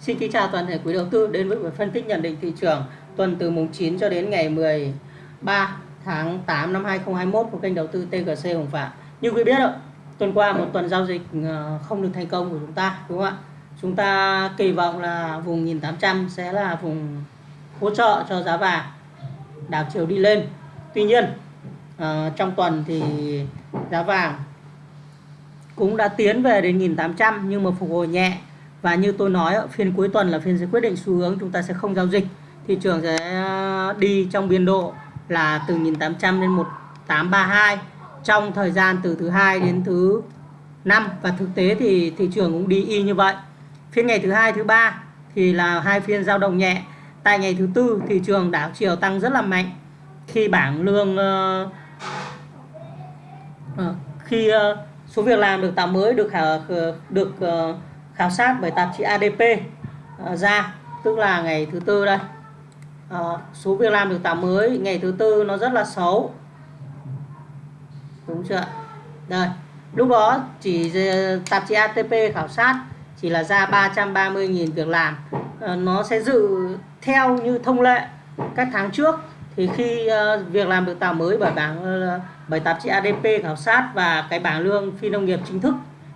Xin kính chào toàn thể quý đầu tư đến với buổi phân tích nhận định thị trường tuần từ mùng 9 cho đến ngày 13 tháng 8 năm 2021 của kênh đầu tư TGC Hồng Phạm. Như quý biết rồi, tuần qua một tuần giao dịch ờ, không được thành công của chúng ta đúng không ạ? Chúng ta kỳ vọng là vùng 1800 sẽ là vùng hỗ trợ cho giá vàng đảo chiều đi lên. Tuy nhiên ờ, trong tuần thì giá vàng cũng đã tiến về đến 1800 nhưng mà phục hồi nhẹ và như tôi nói phiên cuối tuần là phiên sẽ quyết định xu hướng chúng ta sẽ không giao dịch. Thị trường sẽ à, đi trong biên độ là từ 1800 đến 1832 trong thời gian từ thứ hai đến thứ năm. Và thực tế thì thị trường cũng đi y như vậy. Phiên ngày thứ hai thứ ba thì là hai phiên giao động nhẹ. Tại ngày thứ tư thị trường đảo chiều tăng rất là mạnh. Khi bảng lương uh, uh, khi uh, số việc làm được tạo mới được uh, được uh, khảo sát bởi tạp chí ADP ờ, ra tức là ngày thứ tư đây. À, số việc làm được tạo mới ngày thứ tư nó rất là xấu. Đúng chưa đây lúc đó chỉ tạp chí ATP khảo sát chỉ là ra 330.000 việc làm. À, nó sẽ dự theo như thông lệ các tháng trước. Thì khi uh, việc làm được tạo mới bởi bảng uh, bởi tạp chí ADP khảo sát và cái bảng lương phi nông nghiệp chính thức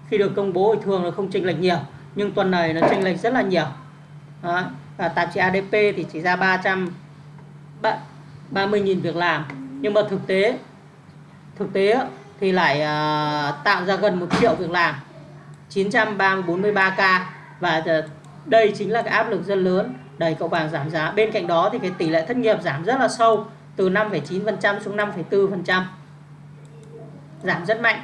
khi được công bố thì thường là không chênh lệch nhiều nhưng tuần này nó chênh lệch rất là nhiều. Đó. và tạp chí ADP thì chỉ ra 300 30.000 việc làm. Nhưng mà thực tế thực tế thì lại uh, tạo ra gần một triệu việc làm. 943k và ờ, đây chính là cái áp lực rất lớn. Đẩy cậu vàng giảm giá. Bên cạnh đó thì cái tỷ lệ thất nghiệp giảm rất là sâu từ 5,9% xuống 5,4% giảm rất mạnh.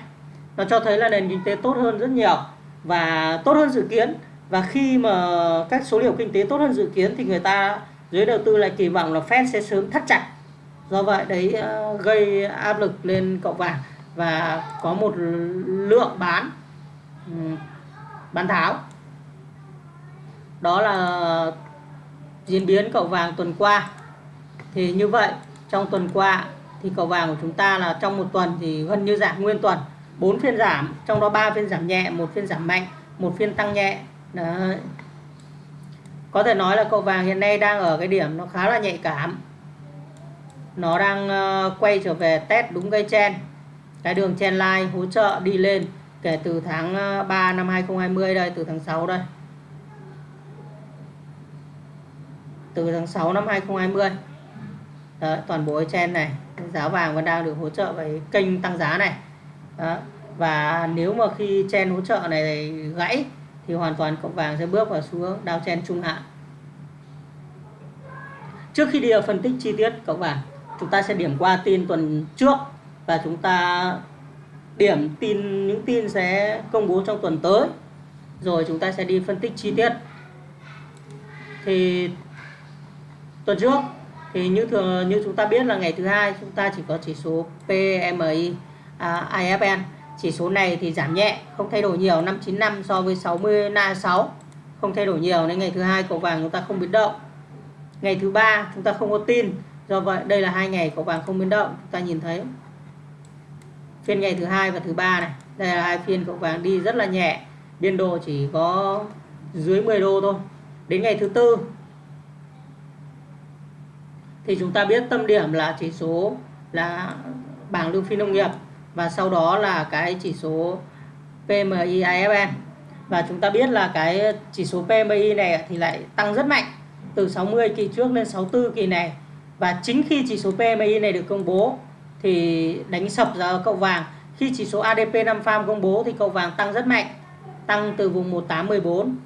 Nó cho thấy là nền kinh tế tốt hơn rất nhiều và tốt hơn dự kiến. Và khi mà các số liệu kinh tế tốt hơn dự kiến thì người ta, giới đầu tư lại kỳ vọng là Fed sẽ sớm thắt chặt. Do vậy đấy ờ, gây áp lực lên cậu vàng và có một lượng bán ừ, bán tháo. Đó là diễn biến cậu vàng tuần qua. Thì như vậy, trong tuần qua thì cậu vàng của chúng ta là trong một tuần thì gần như giảm nguyên tuần. 4 phiên giảm trong đó 3 phiên giảm nhẹ một phiên giảm mạnh một phiên tăng nhẹ. Đấy. có thể nói là cậu vàng hiện nay đang ở cái điểm nó khá là nhạy cảm. Nó đang ờ, quay trở về test đúng cây chen. Cái đường chen line hỗ trợ đi lên kể từ tháng ờ, 3 năm 2020 đây từ tháng 6 đây. Từ tháng 6 năm 2020 Đấy, toàn bộ chen này giá vàng vẫn đang được hỗ trợ với kênh tăng giá này. Đó. và nếu mà khi chen hỗ trợ này gãy, thì hoàn toàn cộng vàng sẽ bước vào xuống đao chen trung hạn. Trước khi đi vào phân tích chi tiết cộng vàng, chúng ta sẽ điểm qua tin tuần trước và chúng ta điểm tin, những tin sẽ công bố trong tuần tới. Rồi chúng ta sẽ đi phân tích chi tiết. Thì tuần trước thì như thường, như chúng ta biết là ngày thứ hai chúng ta chỉ có chỉ số PMI à, IFN chỉ số này thì giảm nhẹ không thay đổi nhiều 595 so với 60 na 6 không thay đổi nhiều nên ngày thứ hai cầu vàng chúng ta không biến động. Ngày thứ ba chúng ta không có tin do vậy đây là hai ngày cầu vàng không biến động chúng ta nhìn thấy. Phiên ngày thứ hai và thứ ba này đây là hai phiên cầu vàng đi rất là nhẹ biên độ chỉ có dưới 10 đô thôi. Đến ngày thứ tư thì chúng ta biết tâm điểm là chỉ số là bảng lương phi nông nghiệp và sau đó là cái chỉ số PMI IFN và chúng ta biết là cái chỉ số PMI này thì lại tăng rất mạnh, từ 60 kỳ trước lên 64 kỳ này. Và chính khi chỉ số PMI này được công bố thì đánh sập ra cậu vàng. Khi chỉ số ADP 5 farm công bố thì cậu vàng tăng rất mạnh, tăng từ vùng 1814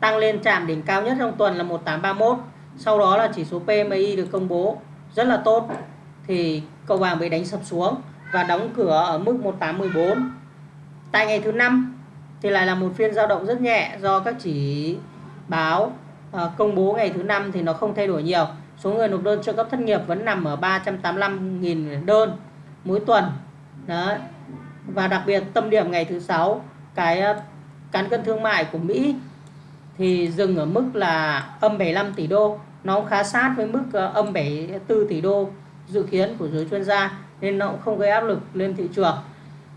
tăng lên chạm đỉnh cao nhất trong tuần là 1831 sau đó là chỉ số PMI được công bố rất là tốt thì cậu vàng bị đánh sập xuống và đóng cửa ở mức 1814 tại ngày thứ năm thì lại là một phiên dao động rất nhẹ do các chỉ báo ờ, công bố ngày thứ năm thì nó không thay đổi nhiều. Số người nộp đơn trợ cấp thất nghiệp vẫn nằm ở 385.000 đơn mỗi tuần. Đó. và đặc biệt tâm điểm ngày thứ sáu, cái ờ, cán cân thương mại của Mỹ thì dừng ở mức là âm 75 tỷ đô. Nó khá sát với mức ờ, âm 74 tỷ đô dự kiến của giới chuyên gia nên nó cũng không gây áp lực lên thị trường.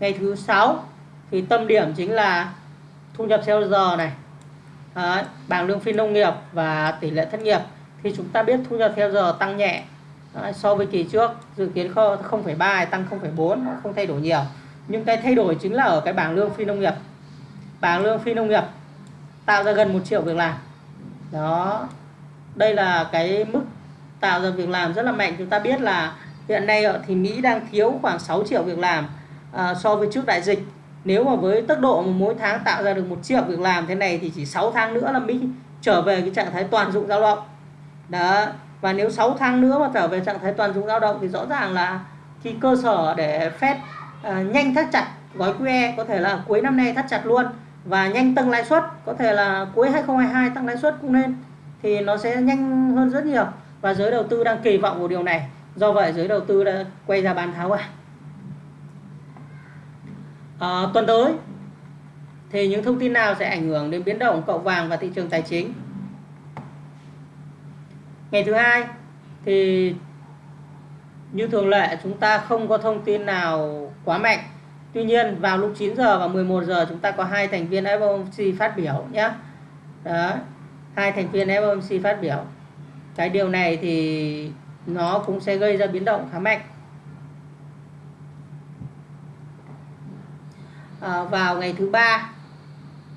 Ngày thứ sáu thì tâm điểm chính là thu nhập theo giờ này. À, bảng lương phi nông nghiệp và tỷ lệ thất nghiệp. Thì chúng ta biết thu nhập theo giờ tăng nhẹ. À, so với kỳ trước dự kiến 0,3 tăng 0,4 không thay đổi nhiều. Nhưng cái thay đổi chính là ở cái bảng lương phi nông nghiệp. Bảng lương phi nông nghiệp tạo ra gần một triệu việc làm. Đó đây là cái mức tạo ra việc làm rất là mạnh. Chúng ta biết là hiện nay thì Mỹ đang thiếu khoảng 6 triệu việc làm à, so với trước đại dịch. Nếu mà với tốc độ mà mỗi tháng tạo ra được một triệu việc làm thế này thì chỉ 6 tháng nữa là Mỹ trở về cái trạng thái toàn dụng lao động. Đó và nếu 6 tháng nữa mà trở về trạng thái toàn dụng lao động thì rõ ràng là cái cơ sở để Fed à, nhanh thắt chặt gói QE có thể là cuối năm nay thắt chặt luôn và nhanh tăng lãi suất có thể là cuối 2022 tăng lãi suất cũng nên thì nó sẽ nhanh hơn rất nhiều và giới đầu tư đang kỳ vọng vào điều này do vậy giới đầu tư đã quay ra bán tháo vàng à, tuần tới thì những thông tin nào sẽ ảnh hưởng đến biến động cậu vàng và thị trường tài chính ngày thứ hai thì như thường lệ chúng ta không có thông tin nào quá mạnh Tuy nhiên vào lúc 9 giờ và 11 giờ chúng ta có hai thành viên FOMC phát biểu nhé. Đó, hai thành viên FOMC phát biểu. Cái điều này thì nó cũng sẽ gây ra biến động khá mạnh. À, vào ngày thứ ba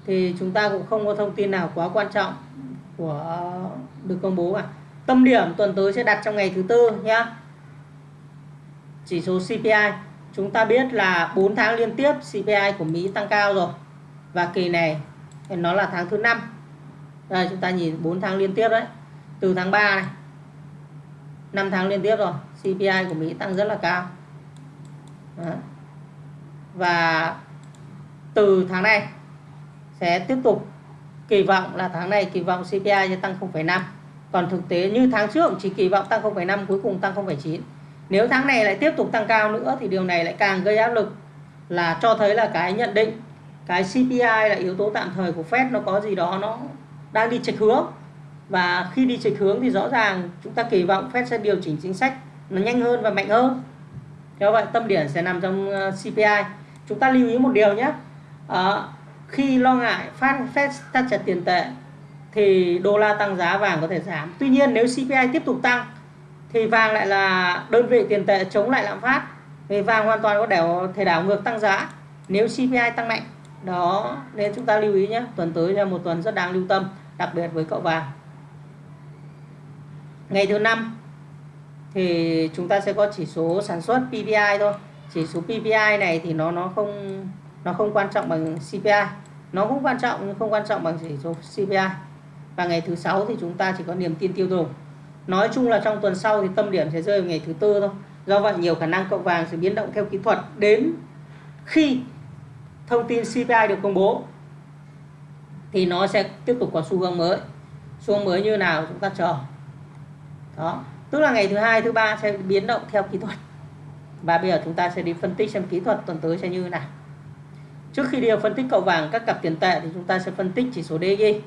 thì chúng ta cũng không có thông tin nào quá quan trọng của được công bố cả. Tâm điểm tuần tới sẽ đặt trong ngày thứ tư nhé. Chỉ số CPI chúng ta biết là 4 tháng liên tiếp CPI của Mỹ tăng cao rồi và kỳ này nó là tháng thứ năm đây chúng ta nhìn 4 tháng liên tiếp đấy từ tháng 3 này 5 tháng liên tiếp rồi CPI của Mỹ tăng rất là cao. Đó. và từ tháng này sẽ tiếp tục kỳ vọng là tháng này kỳ vọng CPI sẽ tăng 0,5 còn thực tế như tháng trước chỉ kỳ vọng tăng 0,5 cuối cùng tăng 0,9 nếu tháng này lại tiếp tục tăng cao nữa thì điều này lại càng gây áp lực là cho thấy là cái nhận định cái CPI là yếu tố tạm thời của Fed nó có gì đó nó đang đi chệch hướng và khi đi chệch hướng thì rõ ràng chúng ta kỳ vọng Fed sẽ điều chỉnh chính sách nó nhanh hơn và mạnh hơn. Theo vậy tâm điểm sẽ nằm trong ờ, CPI chúng ta lưu ý một điều nhé. À, khi lo ngại phát Fed thắt chặt tiền tệ thì đô la tăng giá vàng có thể giảm. Tuy nhiên nếu CPI tiếp tục tăng thì vàng lại là đơn vị tiền tệ chống lại lạm phát. Vì vàng hoàn toàn có đảo thể đảo ngược tăng giá nếu CPI tăng mạnh. Đó nên chúng ta lưu ý nhé. Tuần tới là một tuần rất đáng lưu tâm đặc biệt với cậu vàng ngày thứ năm thì chúng ta sẽ có chỉ số sản xuất PPI thôi. Chỉ số PPI này thì nó nó không nó không quan trọng bằng CPI nó cũng quan trọng nhưng không quan trọng bằng chỉ số CPI và ngày thứ sáu thì chúng ta chỉ có niềm tin tiêu dùng. Nói chung là trong tuần sau thì tâm điểm sẽ rơi vào ngày thứ tư thôi. Do vậy nhiều khả năng cậu vàng sẽ biến động theo kỹ thuật đến khi thông tin CPI được công bố thì nó sẽ tiếp tục có xu hướng mới. Xu hướng mới như nào chúng ta chờ đó. Tức là ngày thứ hai, thứ ba sẽ biến động theo kỹ thuật. Và bây giờ chúng ta sẽ đi phân tích xem kỹ thuật tuần tới sẽ như thế nào. Trước khi đi vào phân tích cậu vàng các cặp tiền tệ thì chúng ta sẽ phân tích chỉ số DXY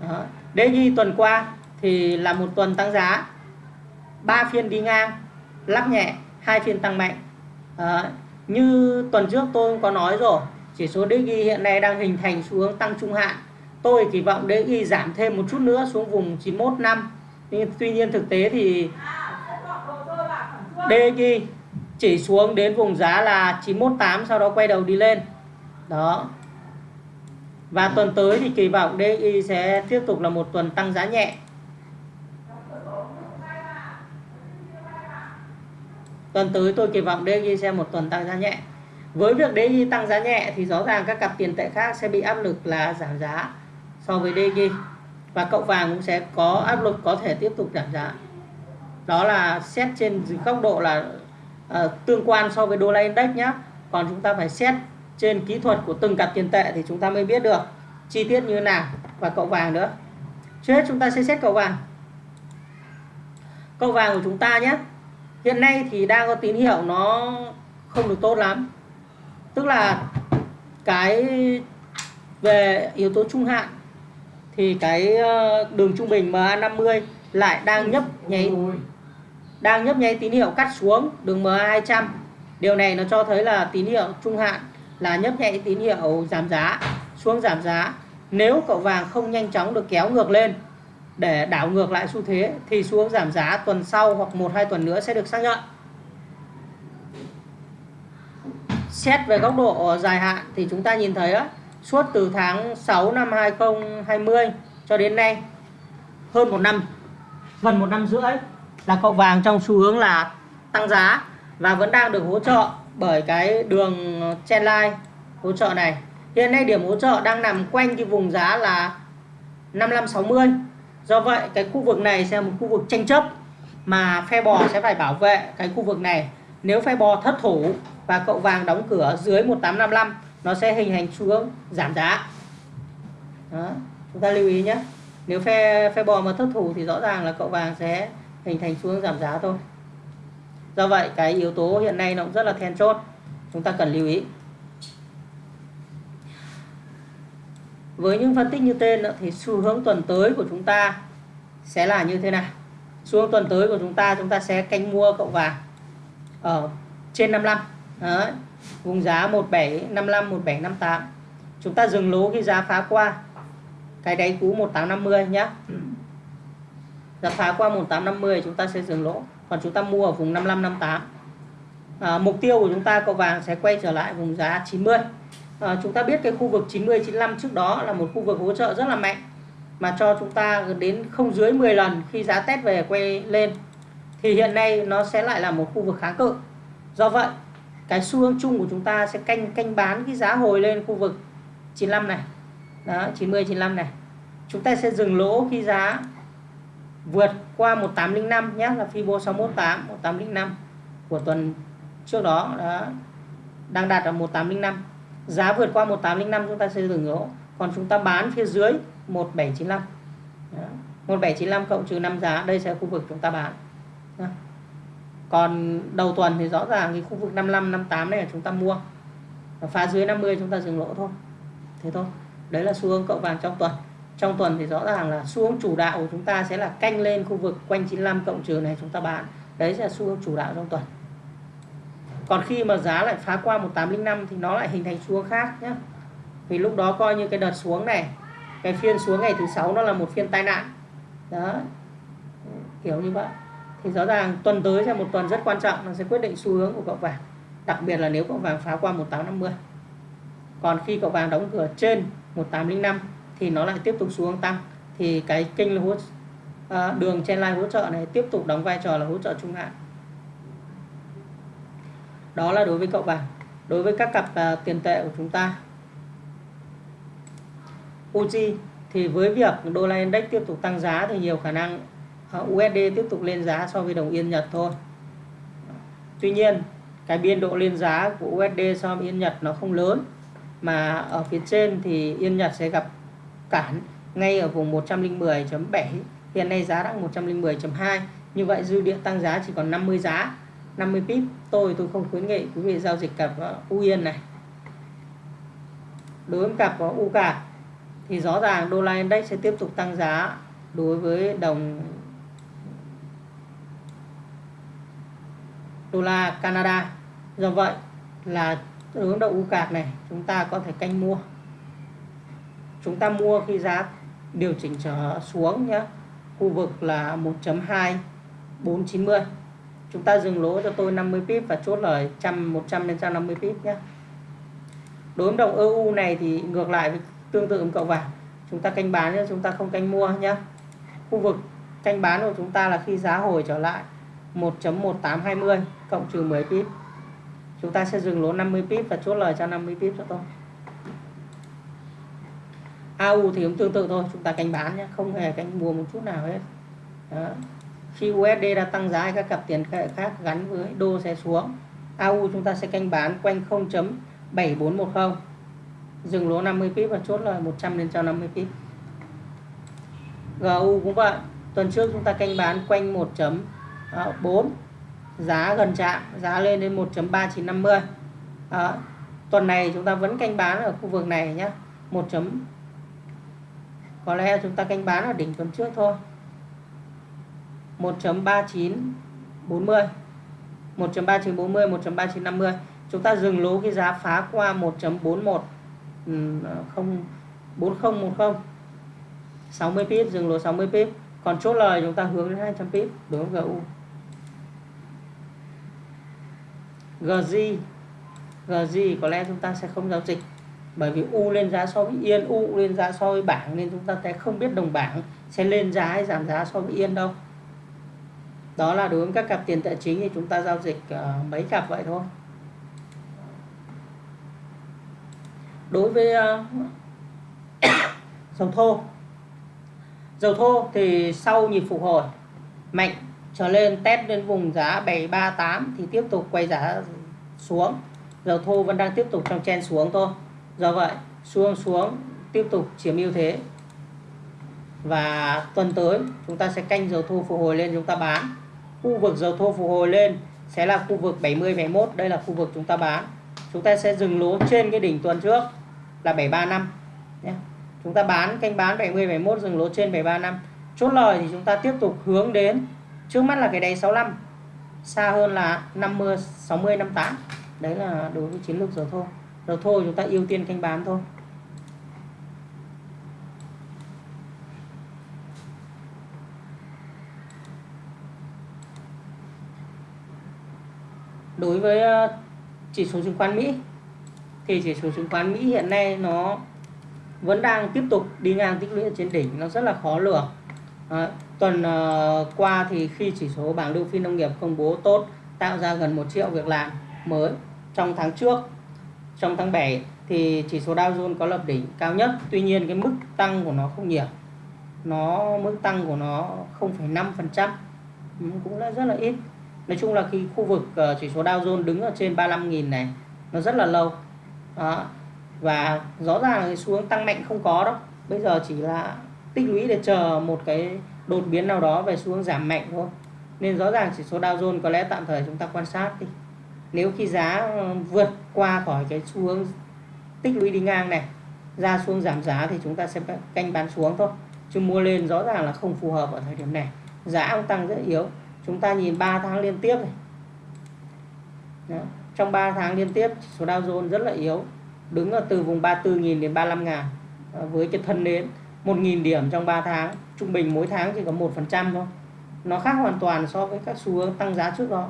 đó. DXY tuần qua thì là một tuần tăng giá. Ba phiên đi ngang lắp nhẹ, hai phiên tăng mạnh. Đó. như tuần trước tôi cũng có nói rồi, chỉ số DXY hiện nay đang hình thành xu hướng tăng trung hạn. Tôi kỳ vọng DXY giảm thêm một chút nữa xuống vùng 91 năm nhưng tuy nhiên thực tế thì DXY chỉ xuống đến vùng giá là 918 sau đó quay đầu đi lên. Đó. Và tuần tới thì kỳ vọng DXY sẽ tiếp tục là một tuần tăng giá nhẹ. Tuần tới tôi kỳ vọng DXY sẽ một tuần tăng giá nhẹ. Với việc DXY tăng giá nhẹ thì rõ ràng các cặp tiền tệ khác sẽ bị áp lực là giảm giá so với DXY và cậu vàng cũng sẽ có áp lực có thể tiếp tục giảm giá. Đó là xét trên góc độ là uh, tương quan so với đô la index nhé còn chúng ta phải xét trên kỹ thuật của từng cặp tiền tệ thì chúng ta mới biết được chi tiết như thế nào. Và cậu vàng nữa. Trước hết chúng ta sẽ xét cậu vàng. Cậu vàng của chúng ta nhé hiện nay thì đang có tín hiệu nó không được tốt lắm. Tức là cái về yếu tố trung hạn thì cái ờ, đường trung bình MA50 lại đang nhấp nháy đang nhấp nháy tín hiệu cắt xuống đường MA200 điều này nó cho thấy là tín hiệu trung hạn là nhấp nháy tín hiệu giảm giá xuống giảm giá. Nếu cậu vàng không nhanh chóng được kéo ngược lên để đảo ngược lại xu thế thì xuống giảm giá tuần sau hoặc một hai tuần nữa sẽ được xác nhận. Xét về góc độ dài hạn thì chúng ta nhìn thấy á, suốt từ tháng 6 năm 2020 cho đến nay, hơn một năm, gần một năm rưỡi là cậu vàng trong xu hướng là tăng giá và vẫn đang được hỗ trợ bởi cái đường trendline hỗ trợ này. Hiện nay điểm hỗ trợ đang nằm quanh cái vùng giá là 5560 do vậy, cái khu vực này sẽ là một khu vực tranh chấp mà phe bò sẽ phải bảo vệ cái khu vực này. Nếu phe bò thất thủ và cậu vàng đóng cửa dưới 1855 nó sẽ hình thành xu hướng giảm giá. Đó. chúng ta lưu ý nhé. Nếu phe phe bò mà thất thủ thì rõ ràng là cậu vàng sẽ hình thành xu hướng giảm giá thôi. Do vậy, cái yếu tố hiện nay nó cũng rất là then chốt. Chúng ta cần lưu ý. Với những phân tích như tên thì xu hướng tuần tới của chúng ta sẽ là như thế nào? Xu hướng tuần tới của chúng ta chúng ta sẽ canh mua cậu vàng ở trên 55 Đấy. vùng giá 1755 1758 chúng ta dừng lỗ khi giá phá qua. Cái đáy cũ 1850 nhé giá phá qua 1850 chúng ta sẽ dừng lỗ. Còn chúng ta mua ở vùng 5558 à, mục tiêu của chúng ta có vàng sẽ quay trở lại vùng giá 90 à, chúng ta biết cái khu vực 90 95 trước đó là một khu vực hỗ trợ rất là mạnh mà cho chúng ta đến không dưới 10 lần khi giá test về quay lên thì hiện nay nó sẽ lại là một khu vực kháng cự. Do vậy cái xu hướng chung của chúng ta sẽ canh canh bán cái giá hồi lên khu vực 95 này. Đó 90 95 này. Chúng ta sẽ dừng lỗ khi giá vượt qua 1805 nhé là Fibo 618 1805 của tuần trước đó. Đó, đang đạt ở 1805 giá vượt qua 1805 chúng ta sẽ dừng lỗ. Còn chúng ta bán phía dưới 1795 đó. 1795 cộng trừ 5 giá, đây sẽ là khu vực chúng ta bán. Đó còn đầu tuần thì rõ ràng cái khu vực 55 58 này là chúng ta mua. Và phá dưới 50 chúng ta dừng lỗ thôi. Thế thôi. Đấy là xu hướng cậu vàng trong tuần. Trong tuần thì rõ ràng là xu hướng chủ đạo của chúng ta sẽ là canh lên khu vực quanh 95 cộng trừ này chúng ta bán. Đấy sẽ là xu hướng chủ đạo trong tuần. Còn khi mà giá lại phá qua 1805 thì nó lại hình thành xu hướng khác nhé vì lúc đó coi như cái đợt xuống này, cái phiên xuống ngày thứ sáu nó là một phiên tai nạn. Đó. Kiểu như vậy thì rõ ràng tuần tới sẽ một tuần rất quan trọng nó sẽ quyết định xu hướng của cậu vàng. Đặc biệt là nếu cậu vàng phá qua 1850 còn khi cậu vàng đóng cửa trên 1805 thì nó lại tiếp tục xuống tăng. Thì cái kênh hỗ à, đường trên line hỗ trợ này tiếp tục đóng vai trò là hỗ trợ trung hạn. Đó là đối với cậu vàng. Đối với các cặp à, tiền tệ của chúng ta. USD thì với việc đô la index tiếp tục tăng giá thì nhiều khả năng Ờ, USD tiếp tục lên giá so với đồng yên Nhật thôi. Tuy nhiên, cái biên độ lên giá của USD so với yên Nhật nó không lớn. Mà ở phía trên thì yên Nhật sẽ gặp cản ngay ở vùng 110.7 hiện nay giá đang 110.2 như vậy dư địa tăng giá chỉ còn 50 giá 50 pip. Tôi tôi không khuyến nghị quý vị giao dịch cặp ờ, U Yên này. Đối với cặp ờ, U cả thì rõ ràng đô la index sẽ tiếp tục tăng giá đối với đồng đô la Canada. Do vậy là hướng đậu U cạc này chúng ta có thể canh mua. Chúng ta mua khi giá điều chỉnh trở xuống nhé khu vực là 1.2490 chúng ta dừng lỗ cho tôi 50 pip và chốt lời 100 100 đến 150 pip nhé đối với đồng EU này thì ngược lại với tương tự với cậu vàng. Chúng ta canh bán nhé chúng ta không canh mua nhé khu vực canh bán của chúng ta là khi giá hồi trở lại. 1.1820 cộng trừ 10 pip. Chúng ta sẽ dừng lỗ 50 pip và chốt lời cho 50 pip cho tôi. AU thì cũng tương tự thôi, chúng ta canh bán nhé, không hề canh mua một chút nào hết. Đó. khi USD đã tăng giá các cặp tiền tệ khác gắn với đô sẽ xuống. AU chúng ta sẽ canh bán quanh 0.7410 dừng lỗ 50 pip và chốt lời 100 lên cho 50 pip. GU cũng vậy, tuần trước chúng ta canh bán quanh 1. Ờ, đó, 4 giá gần chạm giá lên đến 1.3950 đó. Ờ, tuần này chúng ta vẫn canh bán ở khu vực này nhé 1. có lẽ chúng ta canh bán ở đỉnh tuần trước thôi. 1.3940 1.3940 1.3950 chúng ta dừng lỗ cái giá phá qua 1.41 4010 60 pip dừng lỗ 60 pip. Còn chốt lời chúng ta hướng đến 200 pip đối với GU GZ GZ có lẽ chúng ta sẽ không giao dịch bởi vì U lên giá so với Yên U lên giá so với bảng nên chúng ta sẽ không biết đồng bảng sẽ lên giá hay giảm giá so với Yên đâu. Đó là đối với các cặp tiền tệ chính thì chúng ta giao dịch uh, mấy cặp vậy thôi. Đối với uh, dầu thô dầu thô thì sau nhịp phục hồi mạnh trở lên test lên vùng giá 738 thì tiếp tục quay giá xuống. Dầu thô vẫn đang tiếp tục trong chen xuống thôi. Do vậy, xuống xuống, tiếp tục chiếm ưu thế. Và tuần tới, chúng ta sẽ canh dầu thô phục hồi lên chúng ta bán. Khu vực dầu thô phục hồi lên sẽ là khu vực 70 71 đây là khu vực chúng ta bán. Chúng ta sẽ dừng lỗ trên cái đỉnh tuần trước là 735 nhé. Chúng ta bán, canh bán 70 71 dừng lỗ trên 735 chốt lời thì chúng ta tiếp tục hướng đến trước mắt là cái đáy 65 xa hơn là 50 60 58 đấy là đối với chiến lược dầu thô dầu thô chúng ta ưu tiên canh bán thôi. Đối với ờ, chỉ số chứng khoán Mỹ thì chỉ số chứng khoán Mỹ hiện nay nó vẫn đang tiếp tục đi ngang tích lũy trên đỉnh nó rất là khó lường. À, tuần ờ, qua thì khi chỉ số bảng lưu phi nông nghiệp công bố tốt tạo ra gần 1 triệu việc làm mới trong tháng trước trong tháng 7 thì chỉ số Dow Jones có lập đỉnh cao nhất. Tuy nhiên cái mức tăng của nó không nhiều. Nó mức tăng của nó 0,5% cũng là rất là ít. Nói chung là khi khu vực ờ, chỉ số Dow Jones đứng ở trên 35.000 này nó rất là lâu. Đó. và rõ ràng là cái xuống tăng mạnh không có đâu. Bây giờ chỉ là tích lũy để chờ một cái đột biến nào đó về xu hướng giảm mạnh thôi. Nên rõ ràng chỉ số Dow Jones có lẽ tạm thời chúng ta quan sát đi. Nếu khi giá ờ, vượt qua khỏi cái xu hướng tích lũy đi ngang này, ra xuống giảm giá thì chúng ta sẽ canh bán xuống thôi. Chứ mua lên rõ ràng là không phù hợp ở thời điểm này. Giá cũng tăng rất yếu. Chúng ta nhìn 3 tháng liên tiếp này. Đó. trong 3 tháng liên tiếp số Dow Jones rất là yếu. Đứng ở từ vùng 34.000 đến 35 ngàn ờ, với cái thân nến. 1.000 điểm trong 3 tháng. Trung bình mỗi tháng chỉ có 1% thôi. Nó khác hoàn toàn so với các xu hướng tăng giá trước đó.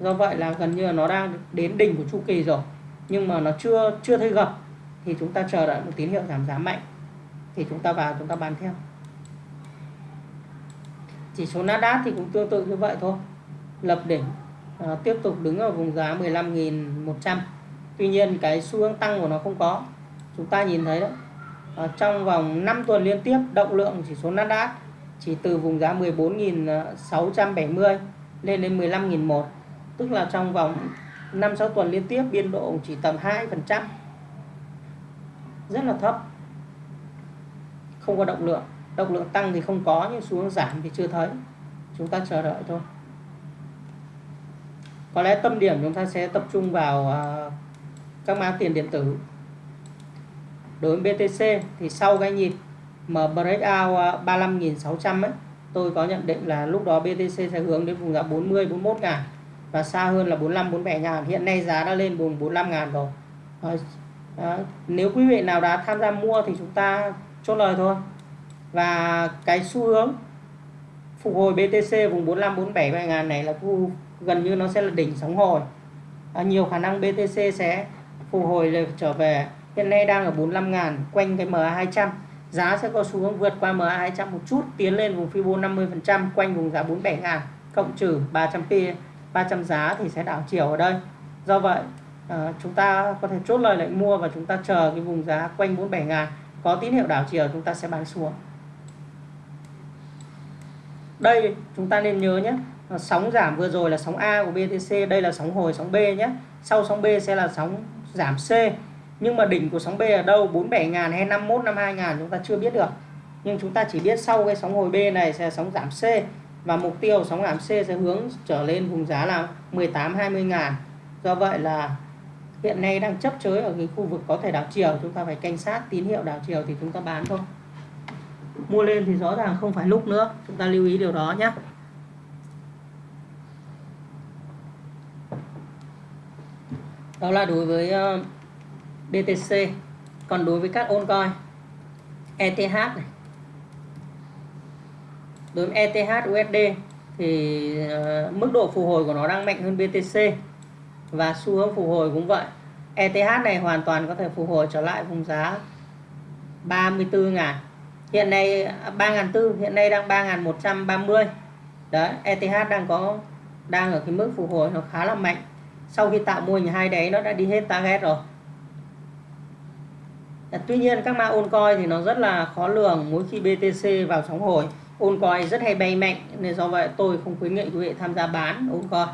Do vậy là gần như là nó đang đến đỉnh của chu kỳ rồi. Nhưng mà nó chưa chưa thấy gập thì chúng ta chờ đợi một tín hiệu giảm giá mạnh. Thì chúng ta vào chúng ta bán theo. Chỉ số Nasdaq thì cũng tương tự như vậy thôi. Lập đỉnh à, tiếp tục đứng ở vùng giá 15.100 tuy nhiên cái xu hướng tăng của nó không có. Chúng ta nhìn thấy đó Ờ, trong vòng 5 tuần liên tiếp, động lượng chỉ số Nasdaq chỉ từ vùng giá 14.670 lên đến 15.001 tức là trong vòng 5-6 tuần liên tiếp, biên độ chỉ tầm 2% rất là thấp. Không có động lượng. Động lượng tăng thì không có, nhưng xuống giảm thì chưa thấy. Chúng ta chờ đợi thôi. Có lẽ tâm điểm chúng ta sẽ tập trung vào à, các mã tiền điện tử đối với BTC thì sau cái nhịp mà breakout 35.600 à, ấy tôi có nhận định là lúc đó BTC sẽ hướng đến vùng giá 40 41 ngàn. Và xa hơn là 45 47 ngàn. Hiện nay giá đã lên vùng 45 ngàn rồi. Đó. nếu quý vị nào đã tham gia mua thì chúng ta chốt lời thôi. Và cái xu hướng phục hồi BTC vùng 45 47 ngàn này là khu gần như nó sẽ là đỉnh sóng hồi. À, nhiều khả năng BTC sẽ phục hồi trở về hiện nay đang ở 45 ngàn quanh cái MA 200 giá sẽ có xu hướng vượt qua MA 200 một chút tiến lên vùng Fibo 50% quanh vùng giá 47 ngàn cộng trừ 300p 300 giá thì sẽ đảo chiều ở đây. Do vậy à, chúng ta có thể chốt lời lệnh mua và chúng ta chờ cái vùng giá quanh 47 ngàn. Có tín hiệu đảo chiều chúng ta sẽ bán xuống. Đây chúng ta nên nhớ nhé sóng giảm vừa rồi là sóng A của BTC đây là sóng hồi sóng B nhé. Sau sóng B sẽ là sóng giảm C nhưng mà đỉnh của sóng B ở đâu? 47 ngàn hay 51 52 ngàn chúng ta chưa biết được. Nhưng chúng ta chỉ biết sau cái sóng hồi B này sẽ sóng giảm C. Và mục tiêu sóng giảm C sẽ hướng trở lên vùng giá là 18 20 ngàn. Do vậy là hiện nay đang chấp chới ở cái khu vực có thể đảo chiều. Chúng ta phải canh sát tín hiệu đảo chiều thì chúng ta bán thôi. Mua lên thì rõ ràng không phải lúc nữa. Chúng ta lưu ý điều đó nhé. Đó là đối với ờ, BTC còn đối với các ôn coi ETH này. Đối với ETH USD thì uh, mức độ phục hồi của nó đang mạnh hơn BTC và xu hướng phục hồi cũng vậy. ETH này hoàn toàn có thể phục hồi trở lại vùng giá 34 ngàn. Hiện nay à, 3.400 hiện nay đang 3.130 đấy ETH đang có đang ở cái mức phục hồi nó khá là mạnh. Sau khi tạo mô hình hai đáy nó đã đi hết target rồi. Dạ, tuy nhiên các mã ôn coi thì nó rất là khó lường mỗi khi BTC vào sóng hồi ôn coi rất hay bay mạnh nên do vậy tôi không khuyến nghị quý vị tham gia bán ôn coi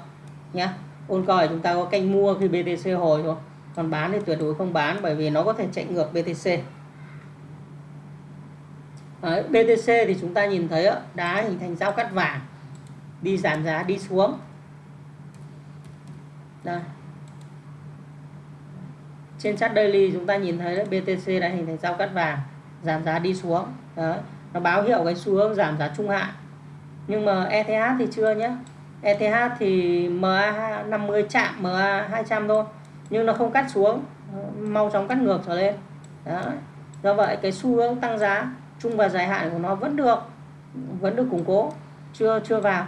nhé ôn coi chúng ta có canh mua khi BTC hồi thôi còn bán thì tuyệt đối không bán bởi vì nó có thể chạy ngược BTC Đấy, BTC thì chúng ta nhìn thấy đá hình thành giao cắt vàng đi giảm giá đi xuống. Đây trên chart daily chúng ta nhìn thấy đấy, BTC đã hình thành giao cắt vàng giảm giá đi xuống. Đấy. nó báo hiệu cái xu hướng giảm giá trung hạn. Nhưng mà ETH thì chưa nhé ETH thì MA 50 chạm MA 200 thôi nhưng nó không cắt xuống. Mau chóng cắt ngược trở lên. Đó do vậy cái xu hướng tăng giá trung và dài hạn của nó vẫn được vẫn được củng cố chưa chưa vào.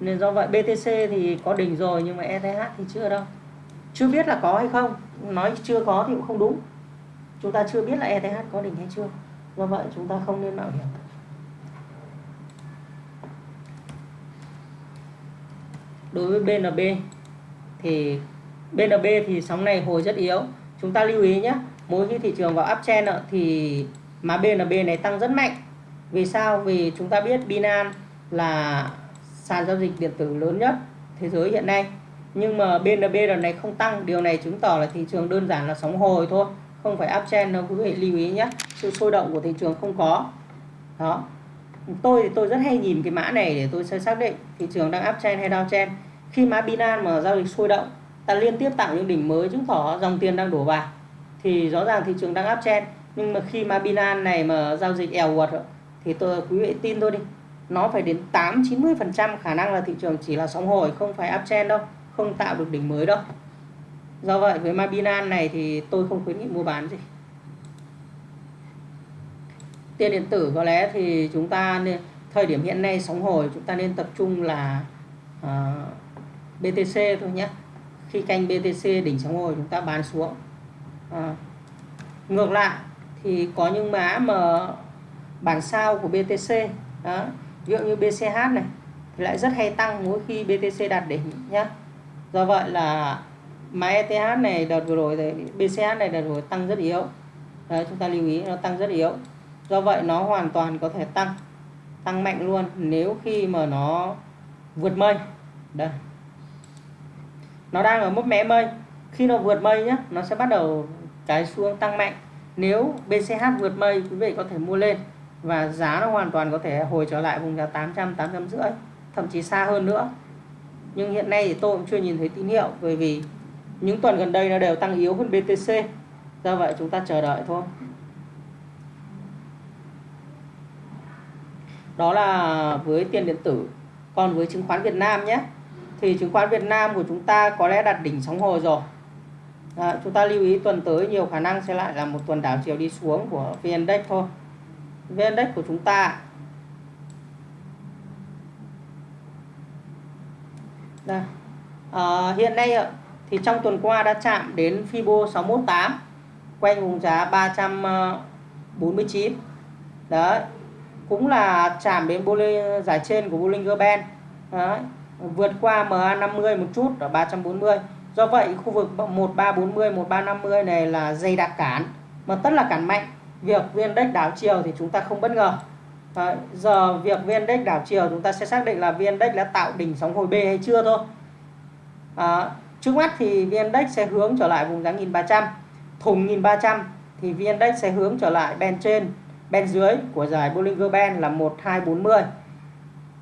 Nên do vậy BTC thì có đỉnh rồi nhưng mà ETH thì chưa đâu chưa biết là có hay không. Nói chưa có thì cũng không đúng. Chúng ta chưa biết là ETH có đỉnh hay chưa. Do vậy chúng ta không nên mạo hiểm. Đối với BNB thì BNB thì sóng này hồi rất yếu. Chúng ta lưu ý nhé, mỗi khi thị trường vào uptrend thì mà BNB này tăng rất mạnh. Vì sao? Vì chúng ta biết Binance là sàn giao dịch điện tử lớn nhất thế giới hiện nay nhưng mà BNB lần này không tăng. Điều này chứng tỏ là thị trường đơn giản là sóng hồi thôi. Không phải uptrend đâu, quý vị lưu ý nhé. Sự sôi động của thị trường không có. Đó. Tôi thì tôi rất hay nhìn cái mã này để tôi sẽ xác định thị trường đang uptrend hay downtrend khi mã Binance mà giao dịch sôi động, ta liên tiếp tạo những đỉnh mới chứng tỏ dòng tiền đang đổ vào. Thì rõ ràng thị trường đang uptrend nhưng mà khi mà Binance này mà giao dịch eo quật thì tôi, quý vị tin tôi đi. Nó phải đến 8 90 phần trăm khả năng là thị trường chỉ là sóng hồi, không phải uptrend đâu không tạo được đỉnh mới đâu. Do vậy với ma Binance này thì tôi không khuyến nghị mua bán gì. Tiền điện tử có lẽ thì chúng ta nên thời điểm hiện nay sóng hồi chúng ta nên tập trung là ờ, uh, BTC thôi nhé. Khi canh BTC đỉnh sóng hồi chúng ta bán xuống. À, ngược lại thì có những mã mà bản sao của BTC đó ví dụ như BCH này thì lại rất hay tăng mỗi khi BTC đạt đỉnh nhé do vậy là mã ETH này đợt vừa rồi thì BCH này đợt vừa rồi tăng rất yếu. Đấy, chúng ta lưu ý, nó tăng rất yếu. Do vậy nó hoàn toàn có thể tăng tăng mạnh luôn nếu khi mà nó vượt mây. Đây. Nó đang ở mức mé mây. Khi nó vượt mây nhé nó sẽ bắt đầu cái xuống tăng mạnh. Nếu BCH vượt mây, quý vị có thể mua lên và giá nó hoàn toàn có thể hồi trở lại vùng giá 800 850 thậm chí xa hơn nữa nhưng hiện nay thì tôi cũng chưa nhìn thấy tín hiệu bởi vì những tuần gần đây nó đều tăng yếu hơn BTC do vậy chúng ta chờ đợi thôi. Đó là với tiền điện tử. Còn với chứng khoán Việt Nam nhé. Thì chứng khoán Việt Nam của chúng ta có lẽ đạt đỉnh sóng hồi rồi. À, chúng ta lưu ý tuần tới nhiều khả năng sẽ lại là một tuần đảo chiều đi xuống của VN Index thôi. VN Index của chúng ta đây. À, hiện nay thì trong tuần qua đã chạm đến Fibo 618 quanh vùng giá 349 ờ, đấy cũng là chạm đến Bollinger giải trên của Bollinger Band. Đấy vượt qua MA50 một chút ở 340 do vậy khu vực 1340 1350 này là dây đặc cản mà tất là cản mạnh. Việc viên index đảo chiều thì chúng ta không bất ngờ. Đấy, giờ việc viên index đảo chiều chúng ta sẽ xác định là viên index đã tạo đỉnh sóng hồi B hay chưa thôi. À, trước mắt thì viên index sẽ hướng trở lại vùng giá 1300 thùng 1300 thì viên index sẽ hướng trở lại bên trên bên dưới của giải Bollinger Band là 1240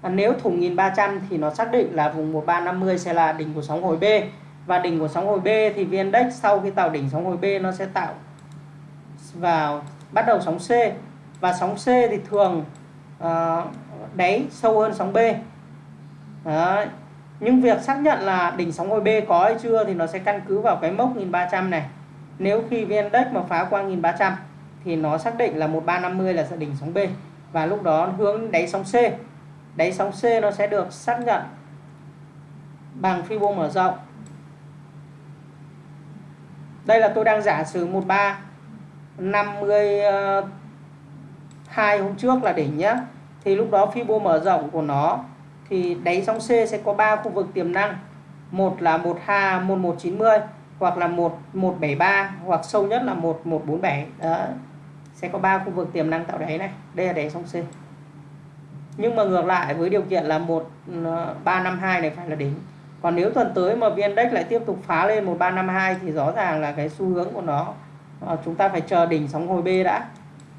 à, nếu thùng 1300 thì nó xác định là vùng 1350 sẽ là đỉnh của sóng hồi B. Và đỉnh của sóng hồi B thì viên Index sau khi tạo đỉnh sóng hồi B nó sẽ tạo vào bắt đầu sóng C. Và sóng C thì thường Ờ, uh, đáy sâu hơn sóng B. Đấy. nhưng việc xác nhận là đỉnh sóng OB B có hay chưa thì nó sẽ căn cứ vào cái mốc 1300 này. Nếu khi VN Index mà phá qua 1300 thì nó xác định là 1350 là đỉnh sóng B. Và lúc đó hướng đáy sóng C. Đáy sóng C nó sẽ được xác nhận bằng Fibo mở rộng. Đây là tôi đang giả sử 13 hai hôm trước là đỉnh nhá, thì lúc đó Fibo mở rộng của nó thì đáy sóng C sẽ có 3 khu vực tiềm năng. Một là 12 1190 hoặc là 1173 hoặc sâu nhất là 1147 đó sẽ có 3 khu vực tiềm năng tạo đáy này. Đây là đáy sóng C. Nhưng mà ngược lại với điều kiện là 1352 ờ, này phải là đỉnh. Còn nếu tuần tới mà VN Index lại tiếp tục phá lên 1352 thì rõ ràng là cái xu hướng của nó ờ, chúng ta phải chờ đỉnh sóng hồi B đã.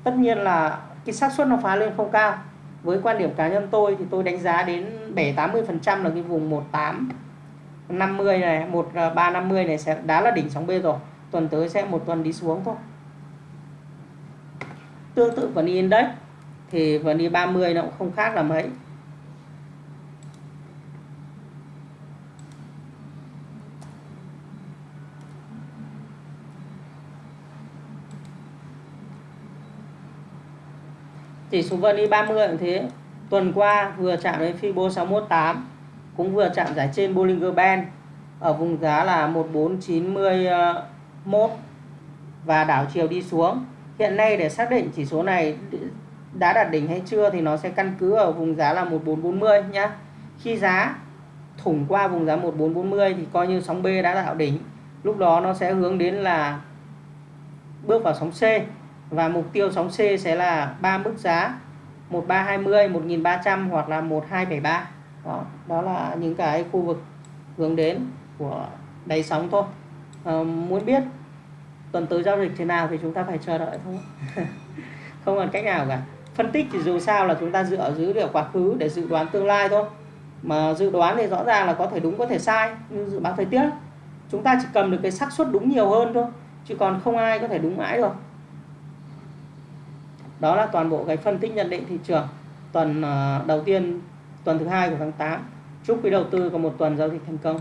Tất nhiên là cái xác suất nó phá lên không cao. Với quan điểm cá nhân tôi thì tôi đánh giá đến 7 80 phần trăm là cái vùng 18 50 này 1350 ờ, này sẽ đã là đỉnh sóng B rồi. Tuần tới sẽ một tuần đi xuống thôi. Tương tự VN Index thì VN 30 nó cũng không khác là mấy chỉ số VN 30 cũng thế. Tuần qua vừa chạm đến Fibo 618 cũng vừa chạm giải trên Bollinger Band ở vùng giá là 1491 và đảo chiều đi xuống. Hiện nay để xác định chỉ số này đã đạt đỉnh hay chưa thì nó sẽ căn cứ ở vùng giá là 1440 nhá. Khi giá thủng qua vùng giá 1440 thì coi như sóng B đã tạo đỉnh. Lúc đó nó sẽ hướng đến là bước vào sóng C và mục tiêu sóng C sẽ là ba mức giá 1320, 1300 hoặc là 1273 đó, đó là những cái khu vực hướng đến của đáy sóng thôi. À, muốn biết tuần tới giao dịch thế nào thì chúng ta phải chờ đợi thôi. Không còn cách nào cả. Phân tích thì dù sao là chúng ta dựa dữ liệu quá khứ để dự đoán tương lai thôi. Mà dự đoán thì rõ ràng là có thể đúng có thể sai như dự báo thời tiết chúng ta chỉ cầm được cái xác suất đúng nhiều hơn thôi chứ còn không ai có thể đúng mãi được đó là toàn bộ cái phân tích nhận định thị trường. Tuần ờ, đầu tiên, tuần thứ hai của tháng 8 chúc quý đầu tư có một tuần giao dịch thành công.